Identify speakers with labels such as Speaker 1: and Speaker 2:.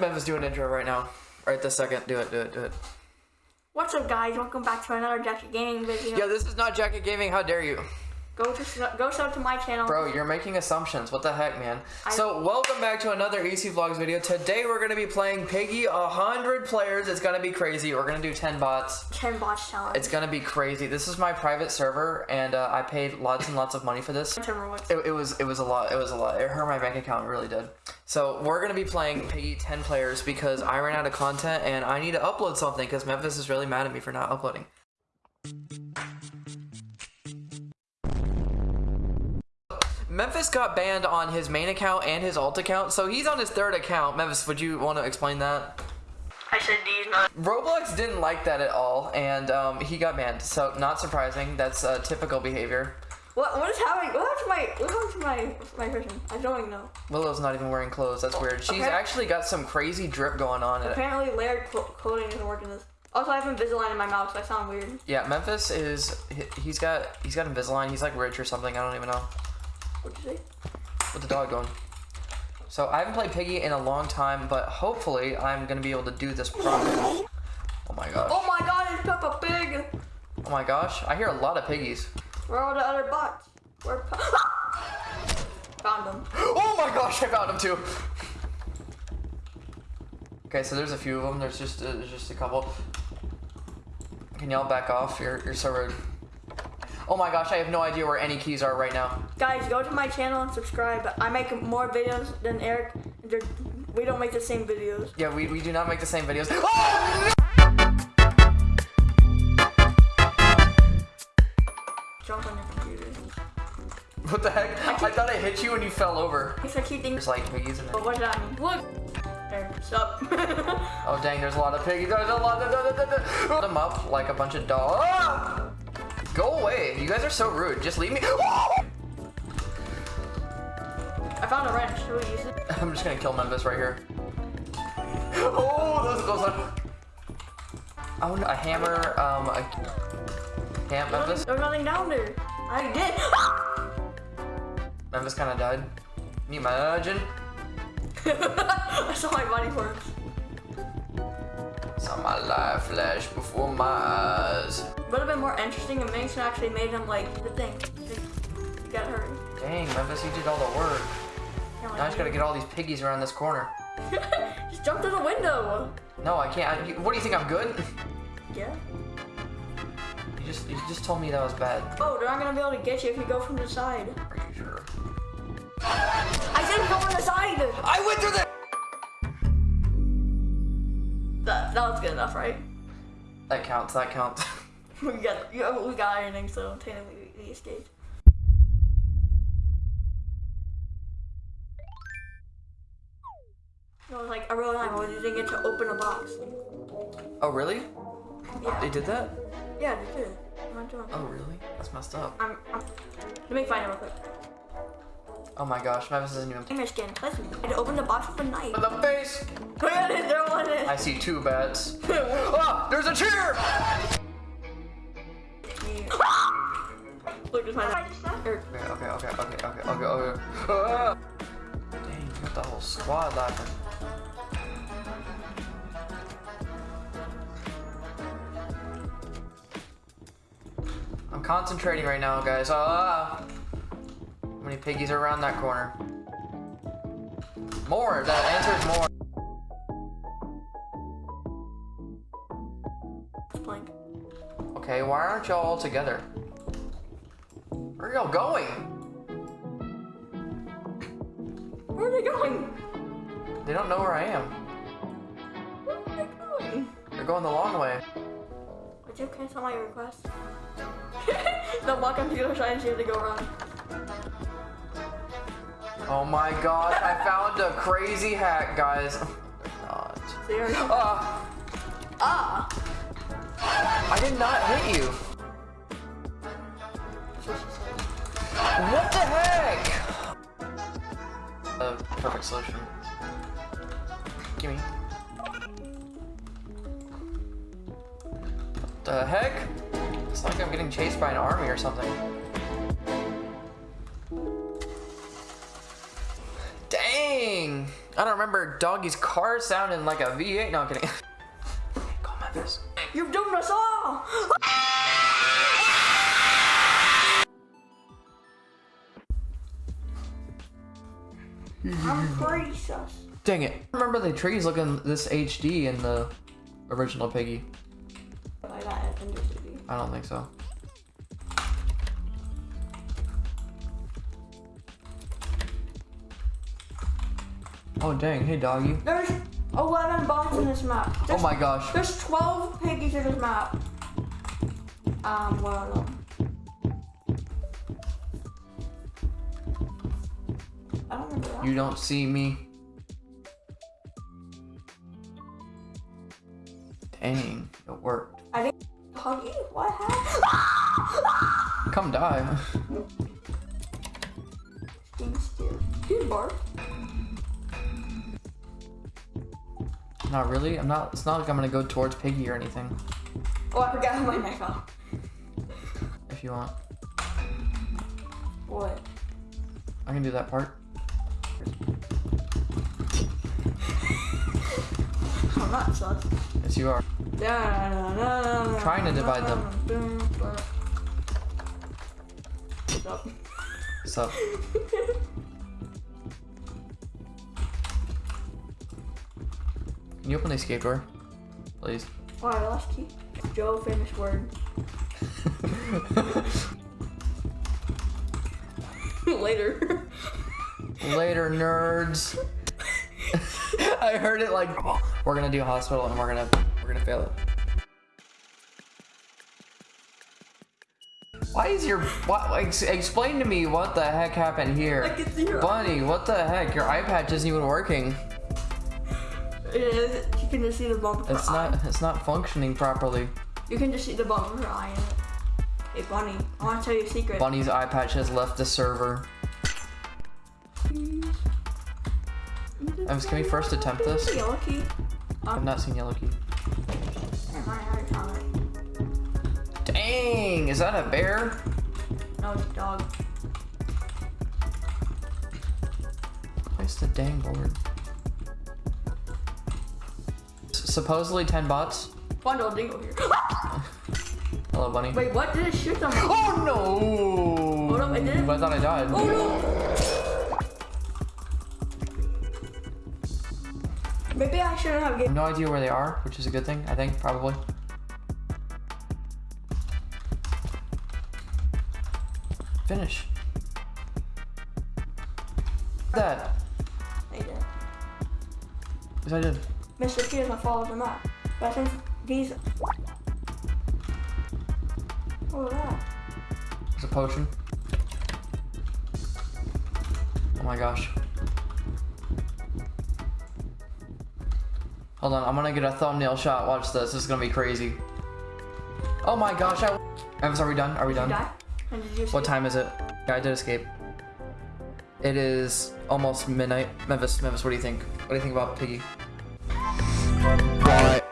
Speaker 1: Memphis, do an intro right now. Right this second. Do it, do it, do it.
Speaker 2: What's up, guys? Welcome back to another Jacket Gaming video.
Speaker 1: Yeah, this is not Jacket Gaming. How dare you?
Speaker 2: Go to go sub to my channel.
Speaker 1: Bro, you're making assumptions. What the heck, man? I so, welcome back to another EC Vlogs video. Today, we're going to be playing Piggy 100 players. It's going to be crazy. We're going to do 10 bots.
Speaker 2: 10 bots challenge.
Speaker 1: It's going to be crazy. This is my private server, and uh, I paid lots and lots of money for this. It, it, was it was a lot. It was a lot. It hurt my bank account. It really did. So, we're going to be playing Piggy 10 players because I ran out of content, and I need to upload something because Memphis is really mad at me for not uploading. Memphis got banned on his main account and his alt account, so he's on his third account. Memphis, would you want to explain that?
Speaker 2: I said D's not.
Speaker 1: Roblox didn't like that at all, and um, he got banned. So not surprising. That's uh, typical behavior.
Speaker 2: What what is happening? What happened to my what happened to my my person? I don't even know.
Speaker 1: Willow's not even wearing clothes. That's weird. She's okay. actually got some crazy drip going on.
Speaker 2: Apparently, layered clothing isn't working this. Also, I have Invisalign in my mouth, so I sound weird.
Speaker 1: Yeah, Memphis is he's got he's got Invisalign. He's like rich or something. I don't even know.
Speaker 2: What'd you say?
Speaker 1: With the dog going. So I haven't played Piggy in a long time, but hopefully I'm gonna be able to do this properly. Oh my gosh.
Speaker 2: Oh my god, it's Peppa Pig!
Speaker 1: Oh my gosh, I hear a lot of piggies.
Speaker 2: Where are all the other bots? Where are Found them.
Speaker 1: Oh my gosh, I found them too! Okay, so there's a few of them. There's just uh, there's just a couple. Can y'all back off? You're, you're so rude. Oh my gosh, I have no idea where any keys are right now.
Speaker 2: Guys, go to my channel and subscribe. I make more videos than Eric. We don't make the same videos.
Speaker 1: Yeah, we, we do not make the same videos. Oh,
Speaker 2: Jump on your computer.
Speaker 1: What the heck? I, I, thought I hit you when you fell over.
Speaker 2: I keep thinking.
Speaker 1: There's like piggies in there.
Speaker 2: But what does that mean? Look! There, sup?
Speaker 1: oh dang, there's a lot of piggies. There's a lot of... Put them up like a bunch of dogs. Ah! Go away. You guys are so rude. Just leave me. I
Speaker 2: found a wrench. Should we use it?
Speaker 1: I'm just gonna kill Memphis right here. Oh, those those are. Oh, a hammer. Um, a camp Memphis.
Speaker 2: There's nothing down there. I
Speaker 1: did. Memphis kind of died. Can you imagine?
Speaker 2: I saw my body parts.
Speaker 1: Saw my life flash before my eyes.
Speaker 2: Would have been more interesting if Mason actually made him like the thing. You gotta hurry.
Speaker 1: Dang, Memphis, you did all the work. Yeah, now I just gotta get all these piggies around this corner.
Speaker 2: just jump through the window.
Speaker 1: No, I can't. I, what do you think? I'm good?
Speaker 2: Yeah.
Speaker 1: You just you just told me that was bad.
Speaker 2: Oh, they're not gonna be able to get you if you go from the side.
Speaker 1: Are you sure?
Speaker 2: I didn't go from the side.
Speaker 1: I went through the.
Speaker 2: That that was good enough, right?
Speaker 1: That counts. That counts.
Speaker 2: we got we got ironing, so technically we, we escaped. No, like a real time, I was using it to open a box.
Speaker 1: Oh really?
Speaker 2: Yeah.
Speaker 1: They did that?
Speaker 2: Yeah, they did.
Speaker 1: Oh really? That's messed up.
Speaker 2: I'm, I'm, let me find it real quick.
Speaker 1: Oh my gosh, Mavis isn't even.
Speaker 2: Gamer skin. Listen, I open the box with a knife.
Speaker 1: In the face.
Speaker 2: Look at there one
Speaker 1: I see two bats. ah, there's a chair.
Speaker 2: Look, there's my.
Speaker 1: Okay, okay, okay, okay, okay, okay, okay. Ah! Dang, you got the whole squad laughing. I'm concentrating right now, guys. Ah! How many piggies are around that corner? More! That answer is more.
Speaker 2: Blank.
Speaker 1: Okay, why aren't y'all all together? Where are y'all going?
Speaker 2: Where are they going?
Speaker 1: They don't know where I am.
Speaker 2: Where are they going?
Speaker 1: They're going the long way.
Speaker 2: Would you cancel my request? no, walk on the side and see if go around.
Speaker 1: Oh my gosh, I found a crazy hack, guys. God.
Speaker 2: Ah. Ah.
Speaker 1: I did not hit you. What the heck? A perfect solution. Gimme. What the heck? It's like I'm getting chased by an army or something. I don't remember Doggy's car sounding like a V8. No, I'm kidding. Call Memphis.
Speaker 2: You've doomed us all! I'm pretty sus.
Speaker 1: Dang it. I remember the trees looking this HD in the original Piggy.
Speaker 2: Like that in the.
Speaker 1: I don't think so. Oh dang, hey doggy.
Speaker 2: There's 11 bots in this map.
Speaker 1: Oh my gosh.
Speaker 2: There's 12 piggies in this map. Um, of. I don't remember that.
Speaker 1: You don't see me. Dang, it worked.
Speaker 2: I didn't hug you. What happened?
Speaker 1: Come die.
Speaker 2: You bark.
Speaker 1: Not really. I'm not. It's not like I'm gonna go towards Piggy or anything.
Speaker 2: Oh, I forgot how my neck off.
Speaker 1: If you want,
Speaker 2: What?
Speaker 1: I can do that part.
Speaker 2: I'm not sus.
Speaker 1: Yes, you are.
Speaker 2: Trying
Speaker 1: to divide them.
Speaker 2: What's up?
Speaker 1: Can you open the escape door, please?
Speaker 2: Oh, I lost key. Joe, famous word. Later.
Speaker 1: Later, nerds. I heard it like we're gonna do hospital and we're gonna we're gonna fail it. Why is your what? Ex- explain to me what the heck happened here,
Speaker 2: I can your
Speaker 1: Bunny? What the heck? Your iPad isn't even working.
Speaker 2: It is. You can just see the bump
Speaker 1: It's
Speaker 2: eye.
Speaker 1: not. It's not functioning properly.
Speaker 2: You can just see the bump of her eye in it. Hey, Bunny, I want to tell you a secret.
Speaker 1: Bunny's eye patch has left the server. Ems, can we first attempt this?
Speaker 2: Yellow key.
Speaker 1: I've not seen Yellow Key.
Speaker 2: Never I already found it.
Speaker 1: Dang! Is that a bear?
Speaker 2: No, it's a dog.
Speaker 1: Where's the dang board? Supposedly 10 bots.
Speaker 2: Bundle dingle here.
Speaker 1: Hello, Bunny.
Speaker 2: Wait, what? Did it shoot someone?
Speaker 1: Oh no!
Speaker 2: Hold up, I did it.
Speaker 1: I thought I died.
Speaker 2: Oh no! Maybe I shouldn't have given.
Speaker 1: no idea where they are, which is a good thing, I think, probably. Finish. That.
Speaker 2: They did.
Speaker 1: Yes, I did.
Speaker 2: Mr. P doesn't follow them up. But since these. What was that?
Speaker 1: It's a potion. Oh my gosh. Hold on, I'm gonna get a thumbnail shot. Watch this. This is gonna be crazy. Oh my gosh, I. Ems, are we done? Are we
Speaker 2: Did
Speaker 1: done?
Speaker 2: die? Did you
Speaker 1: What time is it? Yeah, I did escape. It is almost midnight. Memphis, Memphis, what do you think? What do you think about Piggy?
Speaker 3: Right.